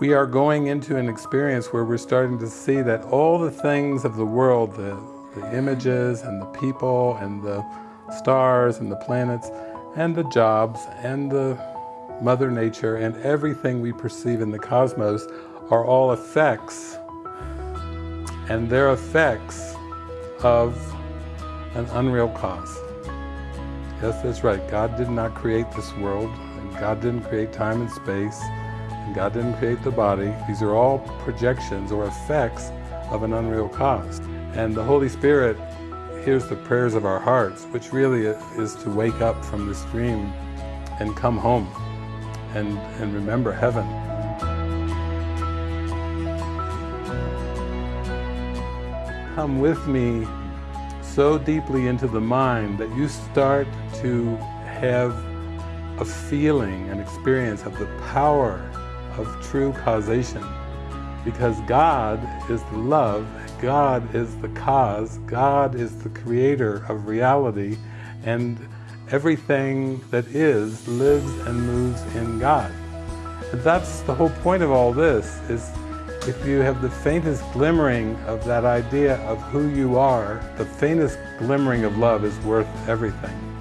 we are going into an experience where we're starting to see that all the things of the world, the, the images and the people and the stars and the planets and the jobs and the Mother Nature and everything we perceive in the cosmos are all effects and they're effects of an unreal cause. Yes, that's right. God did not create this world, and God didn't create time and space, God didn't create the body. These are all projections or effects of an unreal cause. And the Holy Spirit hears the prayers of our hearts, which really is to wake up from this dream and come home and, and remember heaven. Come with me so deeply into the mind that you start to have a feeling, an experience of the power of true causation. Because God is the love, God is the cause, God is the creator of reality, and everything that is lives and moves in God. That's the whole point of all this, is if you have the faintest glimmering of that idea of who you are, the faintest glimmering of love is worth everything.